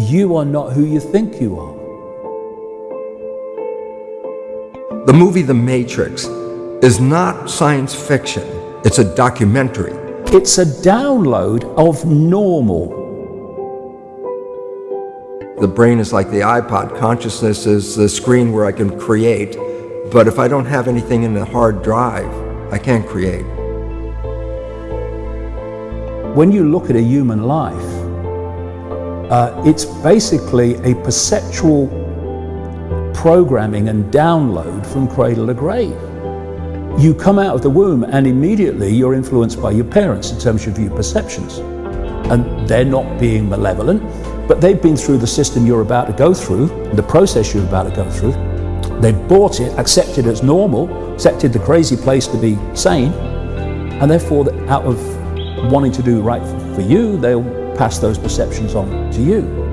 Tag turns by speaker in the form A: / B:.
A: you are not who you think you are.
B: The movie The Matrix is not science fiction, it's a documentary.
A: It's a download of normal.
B: The brain is like the iPod, consciousness is the screen where I can create, but if I don't have anything in the hard drive, I can't create.
A: When you look at a human life, uh, it's basically a perceptual programming and download from cradle to grave. You come out of the womb and immediately you're influenced by your parents in terms of your perceptions. And they're not being malevolent, but they've been through the system you're about to go through, the process you're about to go through. They've bought it, accepted it as normal, accepted the crazy place to be sane, and therefore, out of wanting to do right for you, they'll pass those perceptions on to you.